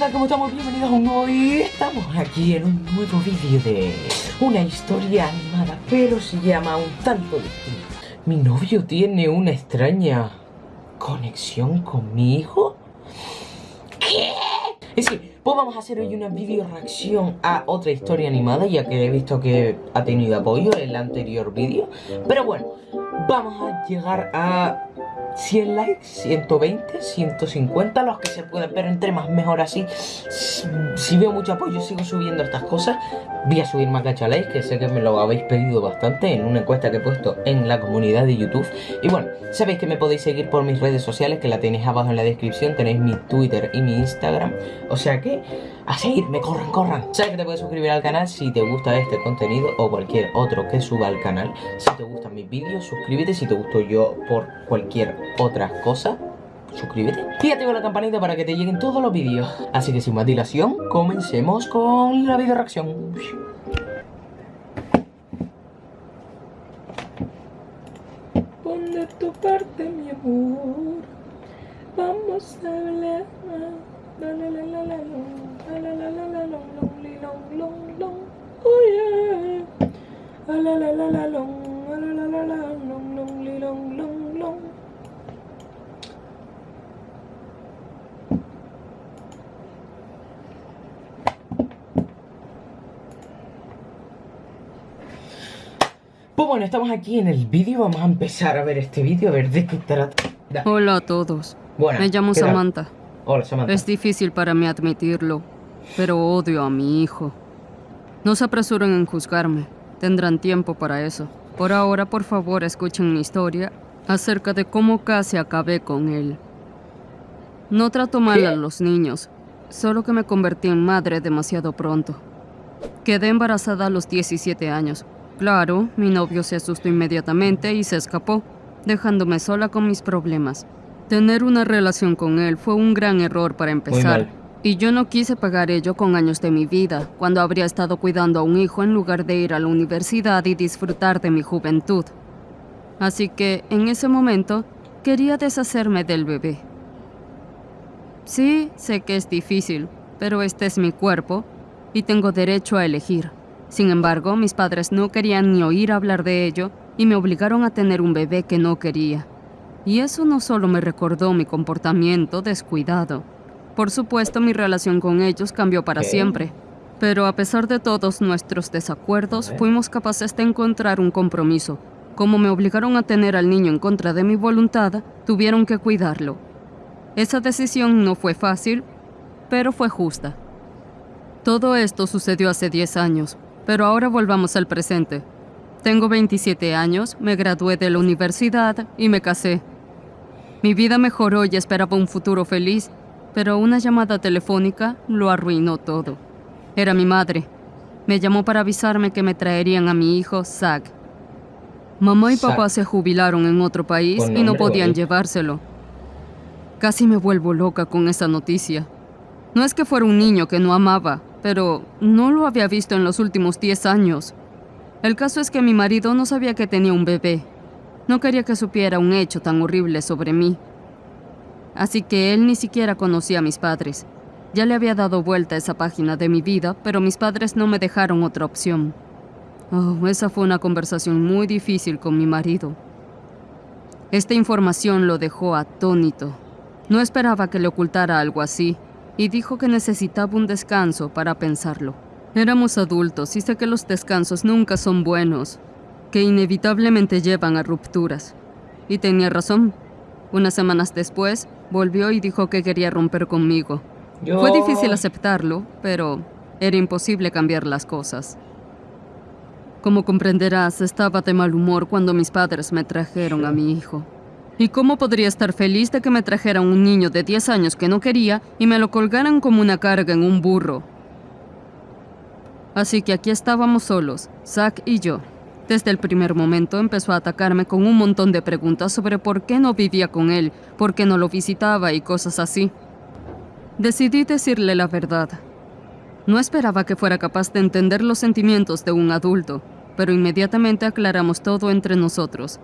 tal? ¿Cómo estamos? Bienvenidos a un nuevo. Estamos aquí en un nuevo vídeo de una historia animada, pero se llama un tanto distinto. Mi novio tiene una extraña conexión con mi hijo. ¿Qué? Es decir, pues vamos a hacer hoy una video reacción a otra historia animada, ya que he visto que ha tenido apoyo en el anterior vídeo. Pero bueno, vamos a llegar a 100 likes, 120, 150, los que se pueden, pero entre más mejor así. Si, veo mucho apoyo, sigo subiendo estas cosas. Voy a subir más likes, que sé que me lo habéis pedido bastante en una encuesta que he puesto en la comunidad de YouTube. Y bueno, sabéis que me podéis seguir por mis redes sociales, que la tenéis abajo en la descripción. Tenéis mi Twitter y mi Instagram. O sea que a seguirme, corran, corran. Sabes que te puedes suscribir al canal si te gusta este contenido o cualquier otro que suba al canal. Si te gustan mis vídeos, suscríbete. Si te gustó yo por cualquier otra cosa, suscríbete. Y activa la campanita para que te lleguen todos los vídeos. Así que sin más dilación, comencemos con la video reacción. Pon de tu parte, mi amor. Vamos a hablar. Oh la long la la la la long long long long long Pues bueno, estamos aquí en el vídeo, vamos a empezar a ver este vídeo, a ver de qué trata. Hola a todos. Bueno, Me llamo Samantha. Hola, Samantha. Es difícil para mí admitirlo, pero odio a mi hijo. No se apresuren en juzgarme. Tendrán tiempo para eso. Por ahora, por favor, escuchen mi historia acerca de cómo casi acabé con él. No trato mal a los niños, solo que me convertí en madre demasiado pronto. Quedé embarazada a los 17 años. Claro, mi novio se asustó inmediatamente y se escapó, dejándome sola con mis problemas. Tener una relación con él fue un gran error para empezar. Y yo no quise pagar ello con años de mi vida, cuando habría estado cuidando a un hijo en lugar de ir a la universidad y disfrutar de mi juventud. Así que, en ese momento, quería deshacerme del bebé. Sí, sé que es difícil, pero este es mi cuerpo y tengo derecho a elegir. Sin embargo, mis padres no querían ni oír hablar de ello y me obligaron a tener un bebé que no quería. Y eso no solo me recordó mi comportamiento descuidado. Por supuesto, mi relación con ellos cambió para siempre. Pero a pesar de todos nuestros desacuerdos, fuimos capaces de encontrar un compromiso. Como me obligaron a tener al niño en contra de mi voluntad, tuvieron que cuidarlo. Esa decisión no fue fácil, pero fue justa. Todo esto sucedió hace 10 años, pero ahora volvamos al presente. Tengo 27 años, me gradué de la universidad y me casé. Mi vida mejoró y esperaba un futuro feliz, pero una llamada telefónica lo arruinó todo. Era mi madre. Me llamó para avisarme que me traerían a mi hijo, Zach. Mamá y papá se jubilaron en otro país y no podían llevárselo. Casi me vuelvo loca con esa noticia. No es que fuera un niño que no amaba, pero no lo había visto en los últimos 10 años. El caso es que mi marido no sabía que tenía un bebé. No quería que supiera un hecho tan horrible sobre mí. Así que él ni siquiera conocía a mis padres. Ya le había dado vuelta a esa página de mi vida, pero mis padres no me dejaron otra opción. Oh, esa fue una conversación muy difícil con mi marido. Esta información lo dejó atónito. No esperaba que le ocultara algo así, y dijo que necesitaba un descanso para pensarlo. Éramos adultos y sé que los descansos nunca son buenos, que inevitablemente llevan a rupturas. Y tenía razón. Unas semanas después, volvió y dijo que quería romper conmigo. Fue difícil aceptarlo, pero era imposible cambiar las cosas. Como comprenderás, estaba de mal humor cuando mis padres me trajeron a mi hijo. ¿Y cómo podría estar feliz de que me trajeran un niño de 10 años que no quería y me lo colgaran como una carga en un burro? Así que aquí estábamos solos, Zack y yo. Desde el primer momento empezó a atacarme con un montón de preguntas sobre por qué no vivía con él, por qué no lo visitaba y cosas así. Decidí decirle la verdad. No esperaba que fuera capaz de entender los sentimientos de un adulto, pero inmediatamente aclaramos todo entre nosotros.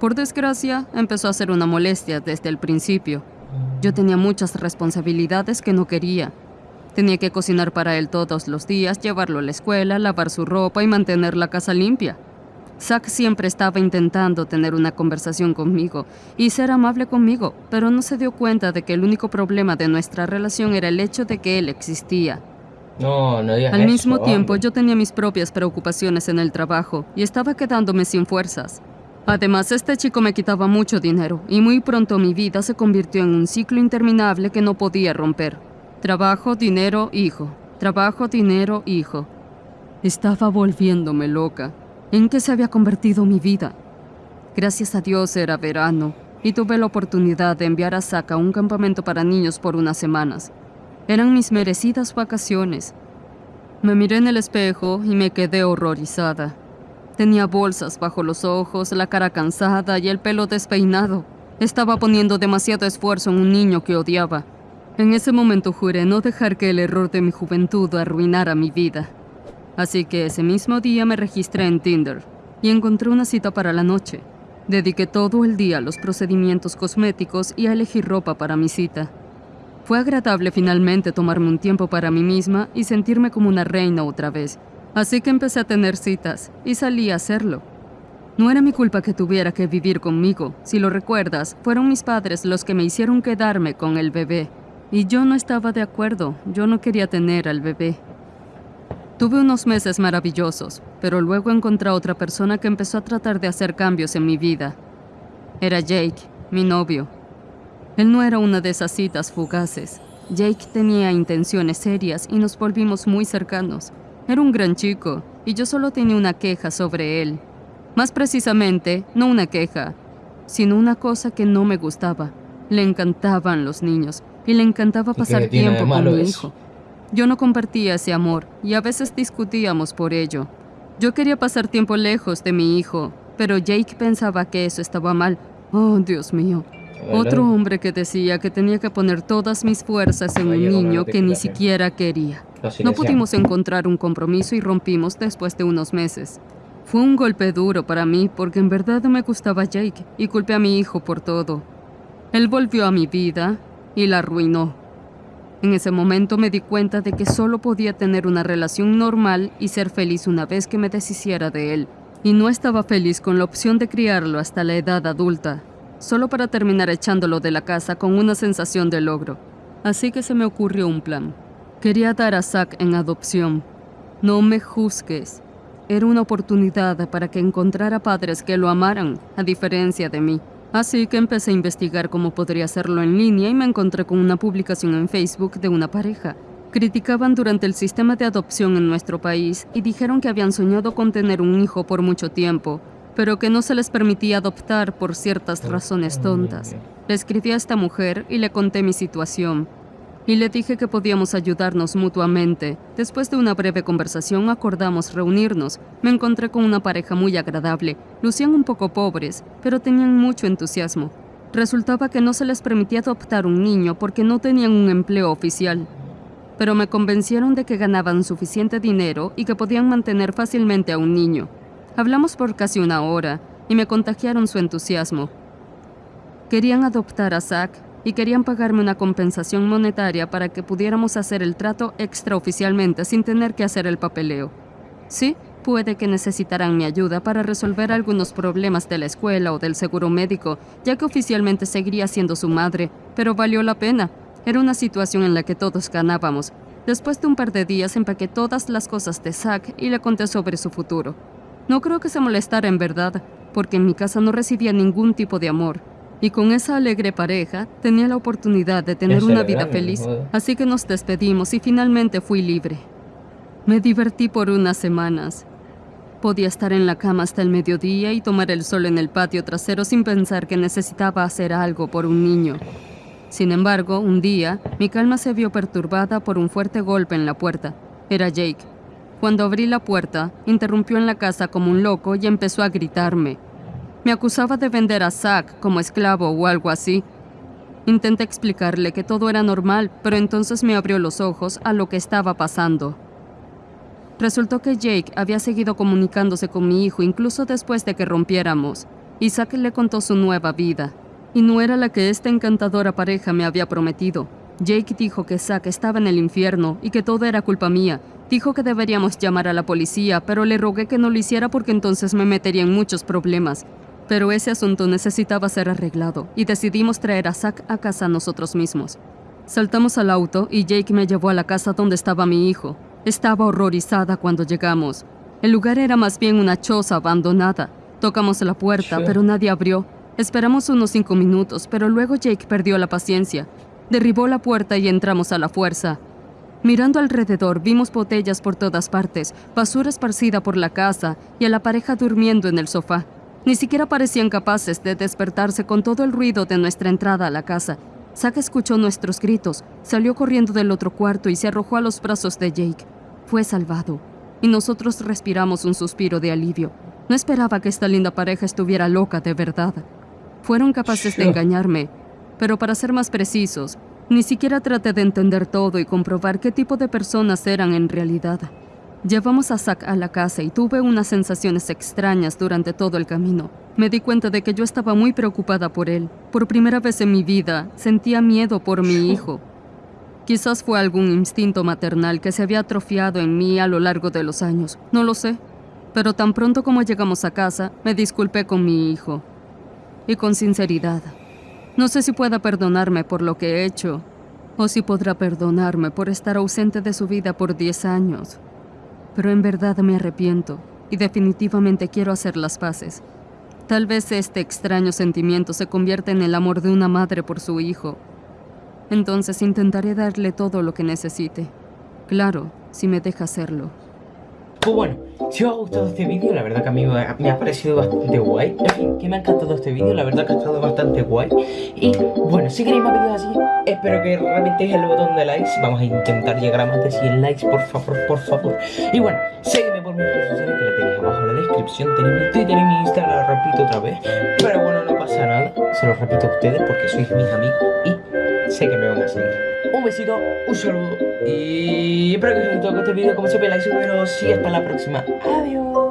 Por desgracia, empezó a ser una molestia desde el principio. Yo tenía muchas responsabilidades que no quería, Tenía que cocinar para él todos los días, llevarlo a la escuela, lavar su ropa y mantener la casa limpia. Zack siempre estaba intentando tener una conversación conmigo y ser amable conmigo, pero no se dio cuenta de que el único problema de nuestra relación era el hecho de que él existía. No, no digas Al eso, mismo tiempo, hombre. yo tenía mis propias preocupaciones en el trabajo y estaba quedándome sin fuerzas. Además, este chico me quitaba mucho dinero y muy pronto mi vida se convirtió en un ciclo interminable que no podía romper. Trabajo, dinero, hijo. Trabajo, dinero, hijo. Estaba volviéndome loca. ¿En qué se había convertido mi vida? Gracias a Dios era verano y tuve la oportunidad de enviar a Zack a un campamento para niños por unas semanas. Eran mis merecidas vacaciones. Me miré en el espejo y me quedé horrorizada. Tenía bolsas bajo los ojos, la cara cansada y el pelo despeinado. Estaba poniendo demasiado esfuerzo en un niño que odiaba. En ese momento juré no dejar que el error de mi juventud arruinara mi vida. Así que ese mismo día me registré en Tinder y encontré una cita para la noche. Dediqué todo el día a los procedimientos cosméticos y a elegir ropa para mi cita. Fue agradable finalmente tomarme un tiempo para mí misma y sentirme como una reina otra vez. Así que empecé a tener citas y salí a hacerlo. No era mi culpa que tuviera que vivir conmigo. Si lo recuerdas, fueron mis padres los que me hicieron quedarme con el bebé. Y yo no estaba de acuerdo. Yo no quería tener al bebé. Tuve unos meses maravillosos, pero luego encontré otra persona que empezó a tratar de hacer cambios en mi vida. Era Jake, mi novio. Él no era una de esas citas fugaces. Jake tenía intenciones serias y nos volvimos muy cercanos. Era un gran chico y yo solo tenía una queja sobre él. Más precisamente, no una queja, sino una cosa que no me gustaba. Le encantaban los niños y le encantaba pasar tiempo con mi hijo. Yo no compartía ese amor y a veces discutíamos por ello. Yo quería pasar tiempo lejos de mi hijo, pero Jake pensaba que eso estaba mal. Oh, Dios mío. Otro hombre que decía que tenía que poner todas mis fuerzas en un niño que ni siquiera quería. No pudimos encontrar un compromiso y rompimos después de unos meses. Fue un golpe duro para mí porque en verdad me gustaba Jake y culpé a mi hijo por todo. Él volvió a mi vida y la arruinó. En ese momento me di cuenta de que solo podía tener una relación normal y ser feliz una vez que me deshiciera de él. Y no estaba feliz con la opción de criarlo hasta la edad adulta, solo para terminar echándolo de la casa con una sensación de logro. Así que se me ocurrió un plan. Quería dar a Zack en adopción. No me juzgues. Era una oportunidad para que encontrara padres que lo amaran, a diferencia de mí. Así que empecé a investigar cómo podría hacerlo en línea y me encontré con una publicación en Facebook de una pareja. Criticaban durante el sistema de adopción en nuestro país y dijeron que habían soñado con tener un hijo por mucho tiempo, pero que no se les permitía adoptar por ciertas razones tontas. Le escribí a esta mujer y le conté mi situación. Y le dije que podíamos ayudarnos mutuamente. Después de una breve conversación acordamos reunirnos. Me encontré con una pareja muy agradable. Lucían un poco pobres, pero tenían mucho entusiasmo. Resultaba que no se les permitía adoptar un niño porque no tenían un empleo oficial. Pero me convencieron de que ganaban suficiente dinero y que podían mantener fácilmente a un niño. Hablamos por casi una hora y me contagiaron su entusiasmo. Querían adoptar a Zack y querían pagarme una compensación monetaria para que pudiéramos hacer el trato extraoficialmente sin tener que hacer el papeleo. Sí, puede que necesitarán mi ayuda para resolver algunos problemas de la escuela o del seguro médico, ya que oficialmente seguiría siendo su madre, pero valió la pena. Era una situación en la que todos ganábamos. Después de un par de días empaqué todas las cosas de Zack y le conté sobre su futuro. No creo que se molestara en verdad, porque en mi casa no recibía ningún tipo de amor. Y con esa alegre pareja tenía la oportunidad de tener una vida feliz, así que nos despedimos y finalmente fui libre. Me divertí por unas semanas. Podía estar en la cama hasta el mediodía y tomar el sol en el patio trasero sin pensar que necesitaba hacer algo por un niño. Sin embargo, un día, mi calma se vio perturbada por un fuerte golpe en la puerta. Era Jake. Cuando abrí la puerta, interrumpió en la casa como un loco y empezó a gritarme. Me acusaba de vender a Zack como esclavo o algo así. Intenté explicarle que todo era normal, pero entonces me abrió los ojos a lo que estaba pasando. Resultó que Jake había seguido comunicándose con mi hijo incluso después de que rompiéramos. y Zack le contó su nueva vida, y no era la que esta encantadora pareja me había prometido. Jake dijo que Zack estaba en el infierno y que todo era culpa mía. Dijo que deberíamos llamar a la policía, pero le rogué que no lo hiciera porque entonces me metería en muchos problemas. Pero ese asunto necesitaba ser arreglado y decidimos traer a Zack a casa nosotros mismos. Saltamos al auto y Jake me llevó a la casa donde estaba mi hijo. Estaba horrorizada cuando llegamos. El lugar era más bien una choza abandonada. Tocamos la puerta, pero nadie abrió. Esperamos unos cinco minutos, pero luego Jake perdió la paciencia. Derribó la puerta y entramos a la fuerza. Mirando alrededor, vimos botellas por todas partes, basura esparcida por la casa y a la pareja durmiendo en el sofá. Ni siquiera parecían capaces de despertarse con todo el ruido de nuestra entrada a la casa. Zack escuchó nuestros gritos, salió corriendo del otro cuarto y se arrojó a los brazos de Jake. Fue salvado. Y nosotros respiramos un suspiro de alivio. No esperaba que esta linda pareja estuviera loca de verdad. Fueron capaces de engañarme, pero para ser más precisos, ni siquiera traté de entender todo y comprobar qué tipo de personas eran en realidad. Llevamos a Zack a la casa y tuve unas sensaciones extrañas durante todo el camino. Me di cuenta de que yo estaba muy preocupada por él. Por primera vez en mi vida, sentía miedo por mi hijo. Quizás fue algún instinto maternal que se había atrofiado en mí a lo largo de los años. No lo sé. Pero tan pronto como llegamos a casa, me disculpé con mi hijo. Y con sinceridad. No sé si pueda perdonarme por lo que he hecho, o si podrá perdonarme por estar ausente de su vida por 10 años. Pero en verdad me arrepiento y definitivamente quiero hacer las paces. Tal vez este extraño sentimiento se convierta en el amor de una madre por su hijo. Entonces intentaré darle todo lo que necesite. Claro, si me deja hacerlo. Pues bueno, si os ha gustado este vídeo, la verdad que a mí me ha parecido bastante guay. En fin, que me ha encantado este vídeo, la verdad que ha estado bastante guay. Y bueno, si queréis más vídeos así, espero que reventéis el botón de likes. Vamos a intentar llegar a más de 100 likes, por favor, por favor. Y bueno, sígueme por mis redes sociales que la tenéis abajo en la descripción. Tenéis mi Twitter y mi Instagram, lo repito otra vez. Pero bueno, no pasa nada, se lo repito a ustedes porque sois mis amigos y sé que me van a seguir. Un besito, un saludo y espero que os haya gustado este vídeo. Como siempre, like, suscribiros y hasta la próxima. Adiós.